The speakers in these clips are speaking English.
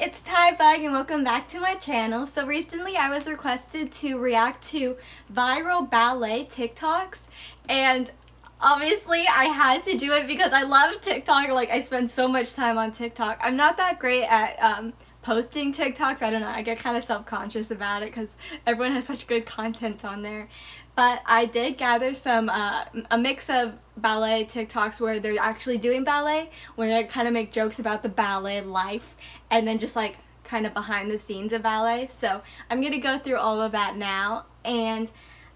it's Ty Bug and welcome back to my channel. So recently I was requested to react to viral ballet TikToks and obviously I had to do it because I love TikTok. Like I spend so much time on TikTok. I'm not that great at um, posting TikToks. I don't know. I get kind of self-conscious about it because everyone has such good content on there. But I did gather some, uh, a mix of ballet TikToks where they're actually doing ballet, where they kind of make jokes about the ballet life, and then just like kind of behind the scenes of ballet. So I'm going to go through all of that now, and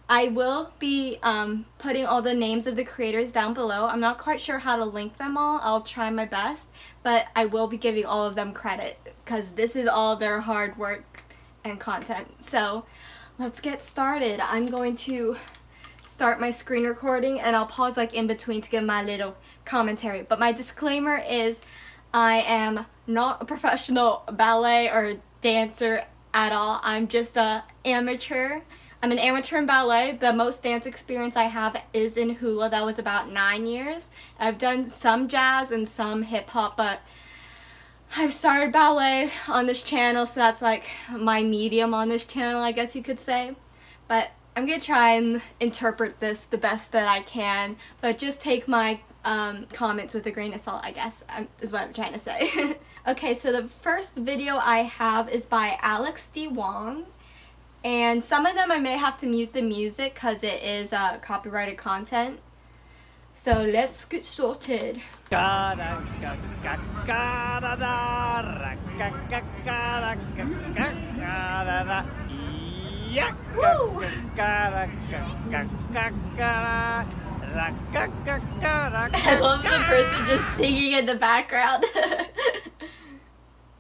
I will be um, putting all the names of the creators down below. I'm not quite sure how to link them all. I'll try my best, but I will be giving all of them credit because this is all their hard work and content. So let's get started. I'm going to start my screen recording and I'll pause like in between to give my little commentary. But my disclaimer is I am not a professional ballet or dancer at all. I'm just a amateur. I'm an amateur in ballet. The most dance experience I have is in hula. That was about nine years. I've done some jazz and some hip hop, but I've started ballet on this channel, so that's like my medium on this channel, I guess you could say. But I'm to try and interpret this the best that I can, but just take my um, comments with a grain of salt, I guess, um, is what I'm trying to say. okay, so the first video I have is by Alex D. Wong. And some of them I may have to mute the music because it is uh, copyrighted content. So let's get started. I love the person just singing in the background.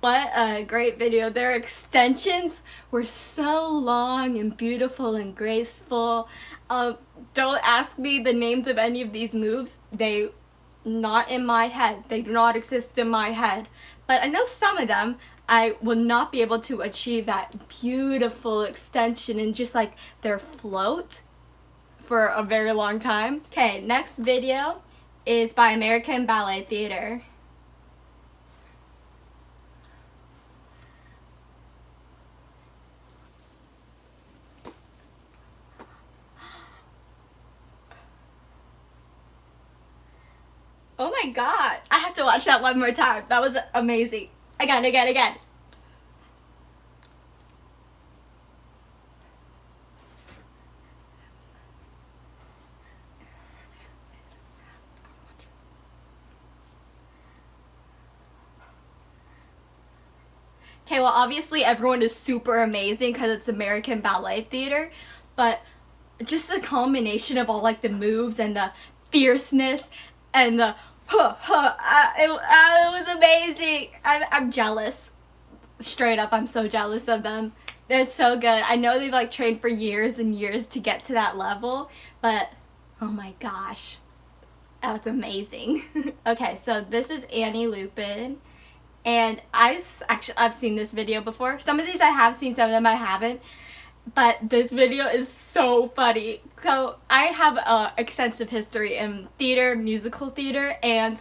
What a great video. Their extensions were so long and beautiful and graceful. Um, don't ask me the names of any of these moves. They not in my head. They do not exist in my head. But I know some of them I will not be able to achieve that beautiful extension and just like their float for a very long time. Okay, next video is by American Ballet Theater. My god. I have to watch that one more time. That was amazing. Again, again, again. Okay, well obviously everyone is super amazing because it's American Ballet Theater, but just the combination of all like the moves and the fierceness and the huh, huh, uh, it, it was amazing. I'm, I'm jealous. Straight up, I'm so jealous of them. They're so good. I know they've like trained for years and years to get to that level, but oh my gosh, that's amazing. okay, so this is Annie Lupin, and I've actually I've seen this video before. Some of these I have seen, some of them I haven't but this video is so funny. So I have a extensive history in theater, musical theater, and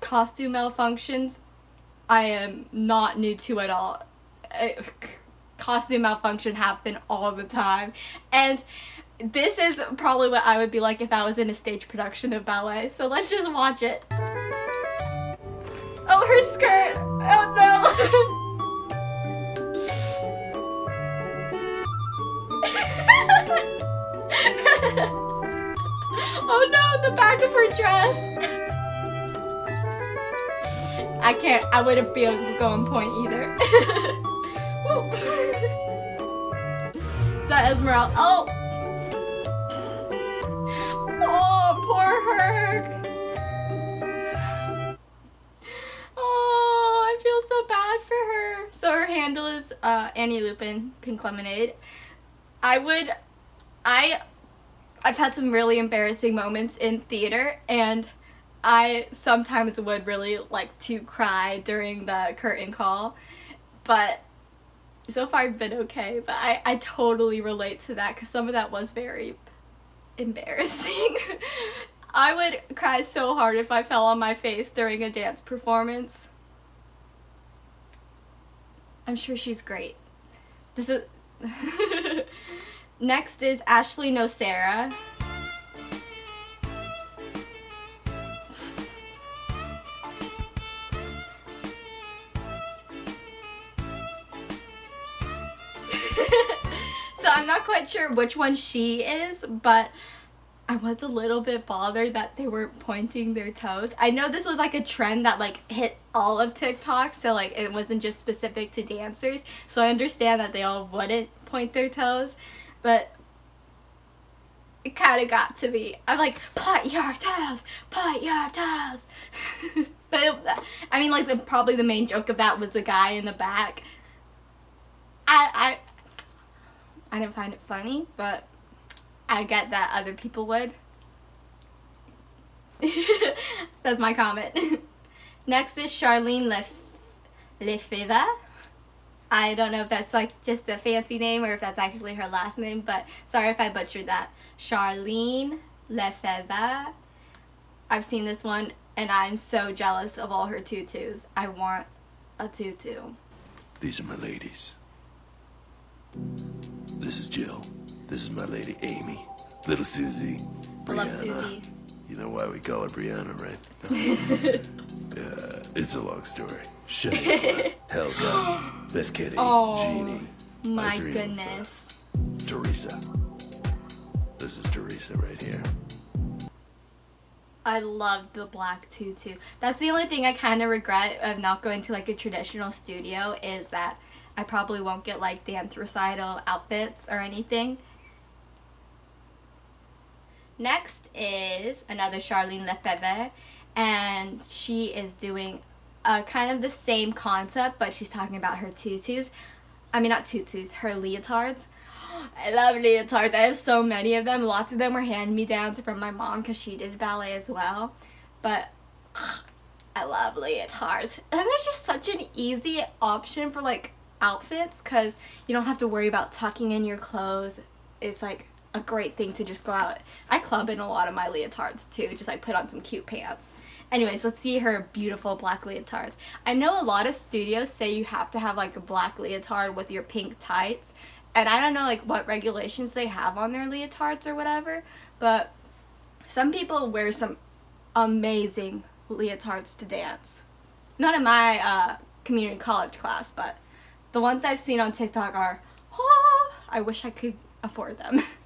costume malfunctions. I am not new to at all. Eh, costume malfunction happen all the time. And this is probably what I would be like if I was in a stage production of ballet. So let's just watch it. Oh, her skirt! Oh no! no, the back of her dress. I can't, I wouldn't be able to go on pointe either. Is that Esmeralda? Oh! Oh, poor her. Oh, I feel so bad for her. So her handle is uh, Annie Lupin, Pink Lemonade. I would, I I've had some really embarrassing moments in theater and I sometimes would really like to cry during the curtain call but so far I've been okay but I, I totally relate to that because some of that was very embarrassing. I would cry so hard if I fell on my face during a dance performance. I'm sure she's great. This is Next is Ashley Nocera. so I'm not quite sure which one she is, but I was a little bit bothered that they weren't pointing their toes. I know this was like a trend that like hit all of TikTok, so like it wasn't just specific to dancers. So I understand that they all wouldn't point their toes, but it kind of got to me. I'm like, point your toes, point your toes. but it, I mean, like the probably the main joke of that was the guy in the back. I I I didn't find it funny, but I get that other people would. That's my comment. Next is Charlene Lef. I don't know if that's like just a fancy name or if that's actually her last name, but sorry if I butchered that. Charlene Lefeva. I've seen this one and I'm so jealous of all her tutus. I want a tutu. These are my ladies. This is Jill. This is my lady Amy. Little Susie. I love Susie. You know why we call her Brianna, right? yeah, it's a long story. Shaniqua, Helga, Miss Kitty, Oh, Jeannie. My I dream of her. goodness. Teresa. This is Teresa right here. I love the black tutu. That's the only thing I kind of regret of not going to like a traditional studio is that I probably won't get like dance recital outfits or anything. Next is another Charlene Lefebvre and she is doing uh, kind of the same concept but she's talking about her tutus. I mean not tutus, her leotards. I love leotards. I have so many of them. Lots of them were hand-me-downs from my mom because she did ballet as well. But I love leotards. And they're just such an easy option for like outfits because you don't have to worry about tucking in your clothes. It's like a great thing to just go out. I club in a lot of my leotards too, just like put on some cute pants. Anyways, let's see her beautiful black leotards. I know a lot of studios say you have to have like a black leotard with your pink tights. And I don't know like what regulations they have on their leotards or whatever, but some people wear some amazing leotards to dance. Not in my uh, community college class, but the ones I've seen on TikTok are, oh, I wish I could afford them.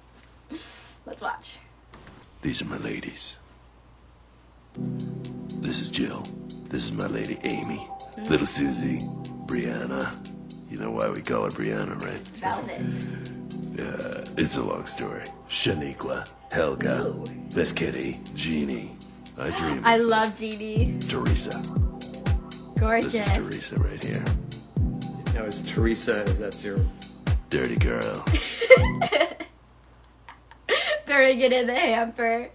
Let's watch. These are my ladies. This is Jill. This is my lady Amy. Mm-hmm. Little Susie. Brianna. You know why we call her Brianna, right? Velvet. Yeah, it's a long story. Shaniqua, Helga, Ooh. Miss Kitty, Jeannie. I dream. I love Jeannie. Teresa. Gorgeous. This is Teresa right here. Now is Teresa, is that your Dirty girl. Throwing it in the hamper.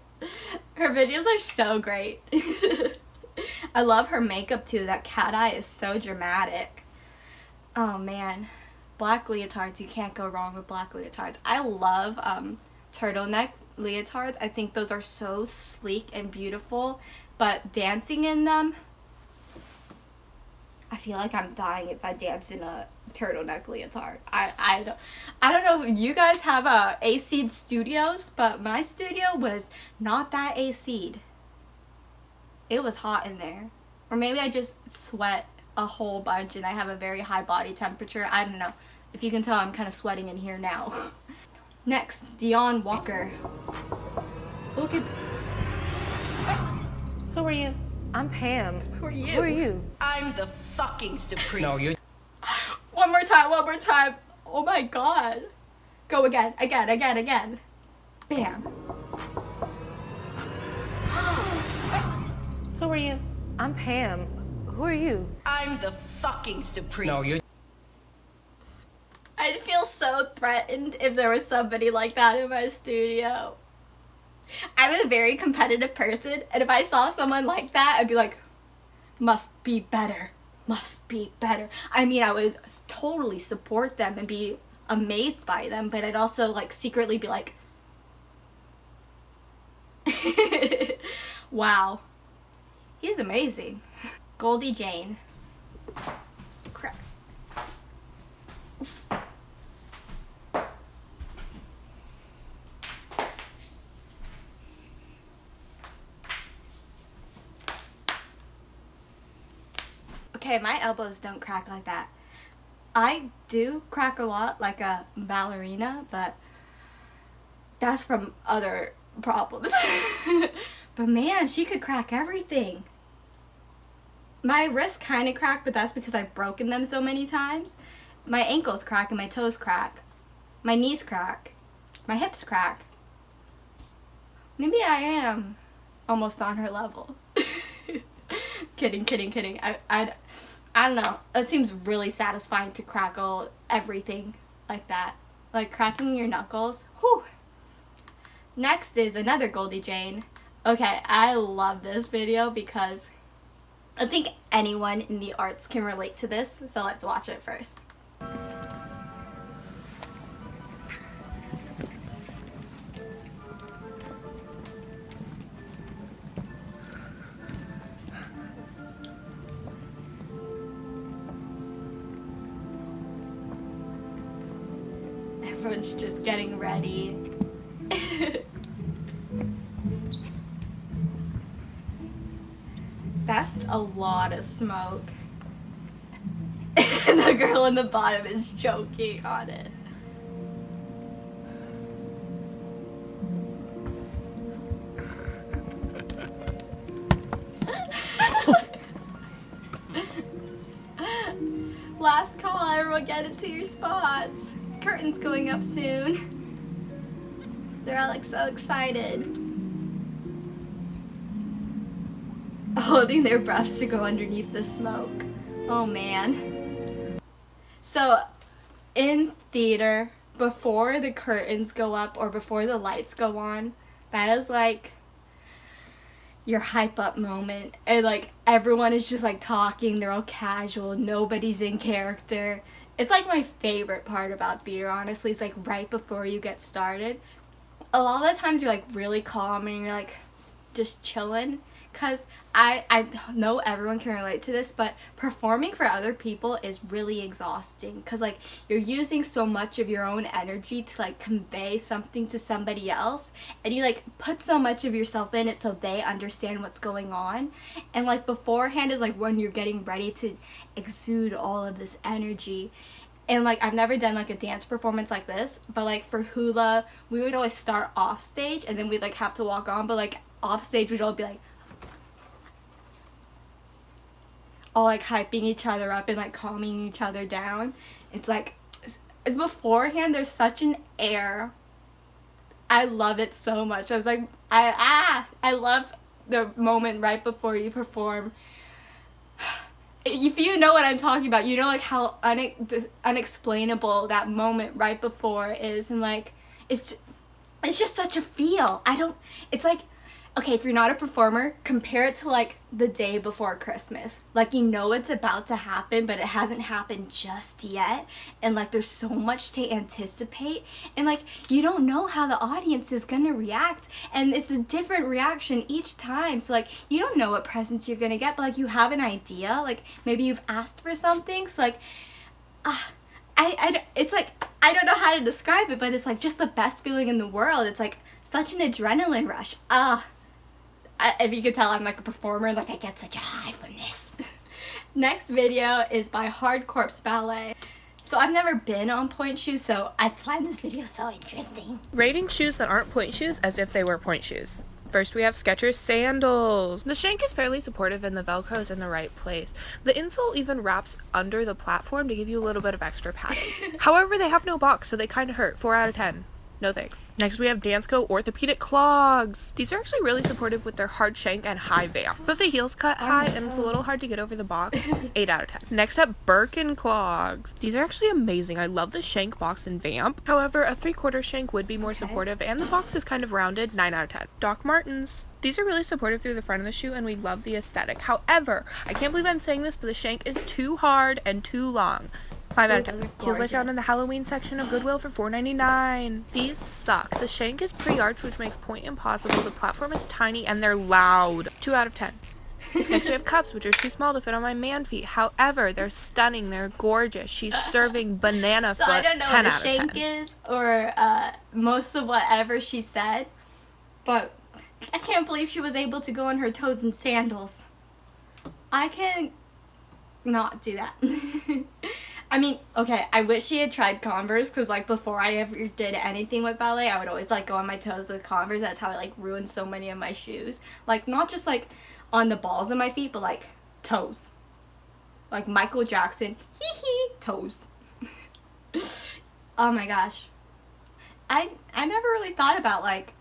Her videos are so great. I love her makeup too. That cat eye is so dramatic. Oh man. Black leotards, you can't go wrong with black leotards. I love um, turtleneck leotards. I think those are so sleek and beautiful. But dancing in them, I feel like I'm dying if I dance in a turtleneck leotard. I I don't I don't know if you guys have uh, a AC studios, but my studio was not that AC'd. It was hot in there. Or maybe I just sweat a whole bunch and I have a very high body temperature. I don't know. If you can tell, I'm kind of sweating in here now. Next, Dion Walker. Look at Who are you? I'm Pam. who are you? Who are you? I'm the fucking supreme. No, you're One more time, one more time. Oh my god. Go again, again, again, again. Bam. Who are you? I'm Pam. Who are you? I'm the fucking supreme. no, you're I'd feel so threatened if there was somebody like that in my studio. I'm a very competitive person, and if I saw someone like that, I'd be like, must be better, must be better. I mean, I would totally support them and be amazed by them, but I'd also like secretly be like, wow, he's amazing. Goldie Jane. Crap. Okay, my elbows don't crack like that. I do crack a lot like a ballerina, but that's from other problems. but man, she could crack everything. My wrists kind of crack, but that's because I've broken them so many times. My ankles crack and my toes crack. My knees crack. My hips crack. Maybe I am almost on her level. Kidding, kidding, kidding. I, I, I don't know. It seems really satisfying to crackle everything like that. Like cracking your knuckles. Whew. Next is another Goldie Jane. Okay, I love this video because I think anyone in the arts can relate to this, so let's watch it first. That's a lot of smoke. the girl in the bottom is choking on it. Last call, everyone get into your spots. Curtains going up soon. They're all like so excited. Holding their breaths to go underneath the smoke. Oh man. So, in theater, before the curtains go up or before the lights go on, that is like your hype up moment. And like everyone is just like talking, they're all casual, nobody's in character. It's like my favorite part about theater, honestly. It's like right before you get started. A lot of the times you're like really calm and you're like just chilling because I, I know everyone can relate to this but performing for other people is really exhausting. Because like you're using so much of your own energy to like convey something to somebody else and you like put so much of yourself in it so they understand what's going on. And like beforehand is like when you're getting ready to exude all of this energy. And like I've never done like a dance performance like this but like for hula we would always start off stage and then we'd like have to walk on but like off stage we'd all be like all like hyping each other up and like calming each other down. It's like beforehand there's such an air. I love it so much. I was like I ah I love the moment right before you perform. If you know what I'm talking about, you know like how une- unexplainable that moment right before is and like it's it's just such a feel. I don't it's like okay, if you're not a performer, compare it to like the day before Christmas. Like you know it's about to happen, but it hasn't happened just yet. And like there's so much to anticipate. And like you don't know how the audience is gonna react. And it's a different reaction each time. So like you don't know what presents you're gonna get, but like you have an idea. Like maybe you've asked for something. So like, ah. Uh, I, I, it's like, I don't know how to describe it, but it's like just the best feeling in the world. It's like such an adrenaline rush. Ah, I, if you could tell, I'm like a performer. Like I get such a high from this. Next video is by Hard Corpse Ballet. So I've never been on pointe shoes, so I find this video so interesting. Rating shoes that aren't pointe shoes as if they were pointe shoes. First we have Skechers sandals. The shank is fairly supportive and the velcro is in the right place. The insole even wraps under the platform to give you a little bit of extra padding. However, they have no box, so they kind of hurt. 4 out of 10. No thanks. Next we have Dansko Orthopedic Clogs. These are actually really supportive with their hard shank and high vamp. But the heels cut oh, high and it's a little hard to get over the box. 8 out of 10. Next up, Birkin Clogs. These are actually amazing. I love the shank box and vamp. However, a 3 quarter shank would be more supportive and the box is kind of rounded. 9 out of 10. Doc Martens. These are really supportive through the front of the shoe and we love the aesthetic. However, I can't believe I'm saying this, but the shank is too hard and too long. 5 out of 10. Heels I found in the Halloween section of Goodwill for $4.99. These suck. The shank is pre-arched, which makes pointe impossible. The platform is tiny, and they're loud. 2 out of 10. Next we have cups, which are too small to fit on my man feet. However, they're stunning. They're gorgeous. She's serving banana so foot. I don't know what a shank is or uh, most of whatever she said, but I can't believe she was able to go on her toes in sandals. I can not do that. I mean, okay, I wish she had tried Converse because, like, before I ever did anything with ballet, I would always, like, go on my toes with Converse. That's how I, like, ruined so many of my shoes. Like, not just, like, on the balls of my feet, but, like, toes. Like, Michael Jackson, hee hee, toes. oh my gosh. I, I never really thought about, like,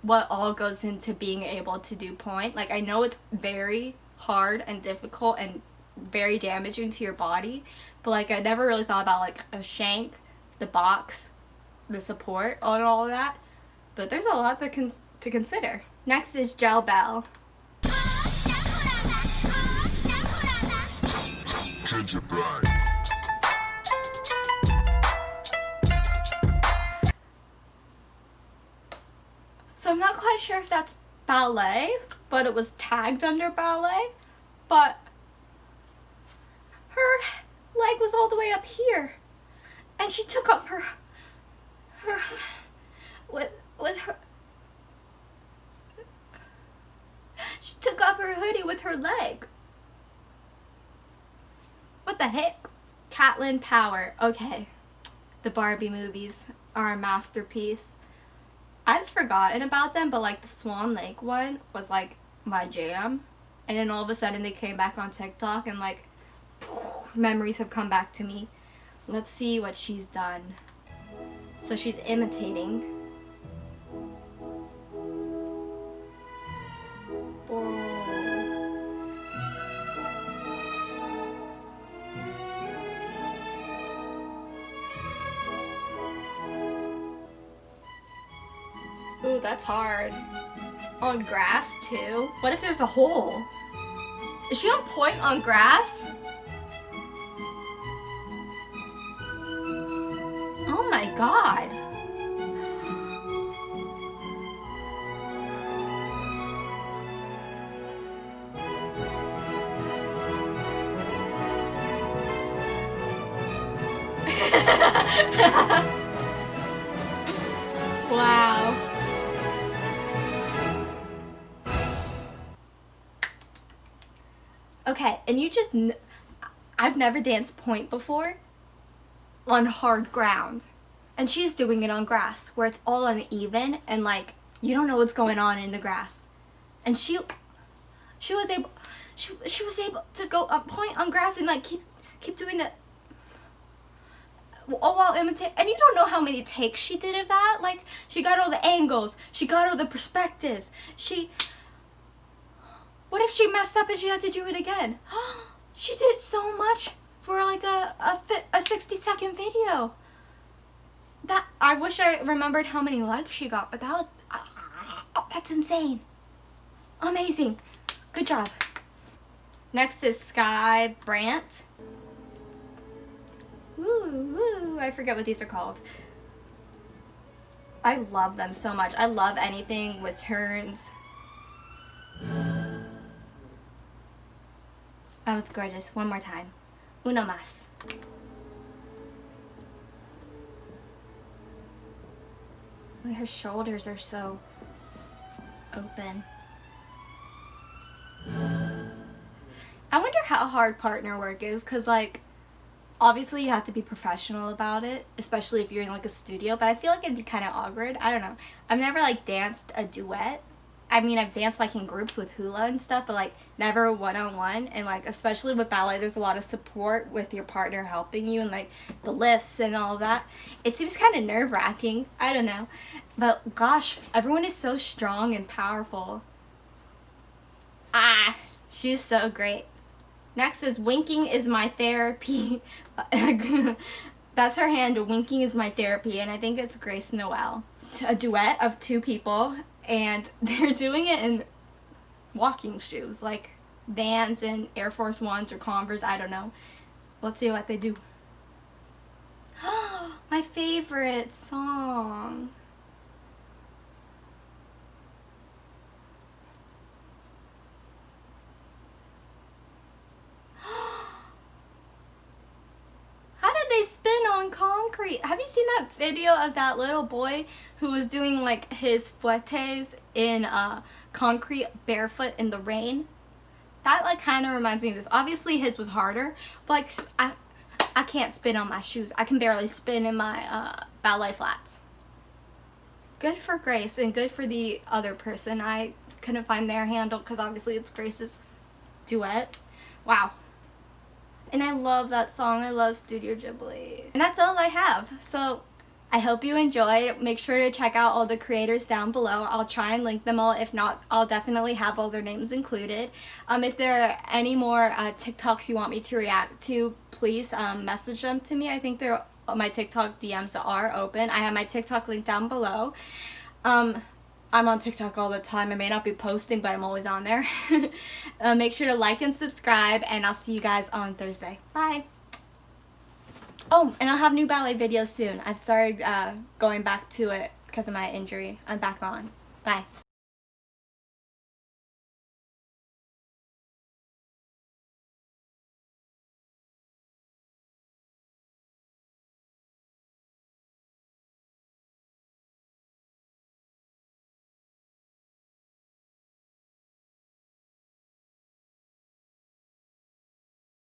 what all goes into being able to do pointe. Like, I know it's very hard and difficult and very damaging to your body. But like I never really thought about like a shank, the box, the support, and all of that. But there's a lot cons- to consider. Next is Gel Bell. So I'm not quite sure if that's ballet, but it was tagged under ballet. But her leg was all the way up here. And she took up her her with with her she took off her hoodie with her leg. What the heck? Catlin Power. Okay. The Barbie movies are a masterpiece. I'd forgotten about them, but like the Swan Lake one was like my jam. And then all of a sudden they came back on TikTok and like memories have come back to me. Let's see what she's done. So she's imitating. Oh. Ooh, that's hard. On grass too? What if there's a hole? Is she on pointe on grass? God. wow. Okay, and you just. N- I've never danced pointe before on hard ground. And she's doing it on grass where it's all uneven and like you don't know what's going on in the grass. And she she was able she, she was able to go a pointe on grass and like keep keep doing it. All while imitate and you don't know how many takes she did of that. Like she got all the angles. She got all the perspectives. She what if she messed up and she had to do it again? She did so much for like a a, a 60 second video that i wish i remembered how many likes she got but that was uh, that's insane amazing good job next is Sky Brandt Ooh, ooh, I forget what these are called. I love them so much. I love anything with turns. Oh, it's gorgeous. One more time. Uno más. Her shoulders are so open. I wonder how hard partner work is because, like, obviously you have to be professional about it, especially if you're in like a studio, but I feel like it'd be kind of awkward. I don't know. I've never like danced a duet. I mean, I've danced like in groups with hula and stuff, but like never one on one. And like, especially with ballet, there's a lot of support with your partner helping you and like the lifts and all that. It seems kind of nerve wracking. I don't know. But gosh, everyone is so strong and powerful. Ah, she's so great. Next is winking is my therapy. That's her hand. Winking is my therapy, and I think it's Grace Noel. A duet of two people, and they're doing it in walking shoes, like Vans and Air Force Ones or Converse. I don't know. Let's see what they do. my favorite song. How did they spin on Have you seen that video of that little boy who was doing like his fouettés in uh, concrete barefoot in the rain? that like kind of reminds me of this. Obviously his was harder, but like I, I can't spin on my shoes. I can barely spin in my uh, ballet flats. Good for Grace and good for the other person. I couldn't find their handle because obviously it's Grace's duet. Wow. And I love that song. I love Studio Ghibli. And that's all I have. So I hope you enjoyed. Make sure to check out all the creators down below. I'll try and link them all. If not, I'll definitely have all their names included. Um, if there are any more uh, TikToks you want me to react to, please um, message them to me. I think they're my TikTok DMs are open. I have my TikTok link down below. Um, I'm on TikTok all the time. I may not be posting, but I'm always on there. uh, make sure to like and subscribe, and I'll see you guys on Thursday. Bye. Oh, and I'll have new ballet videos soon. I've started uh, going back to it because of my injury. I'm back on. Bye.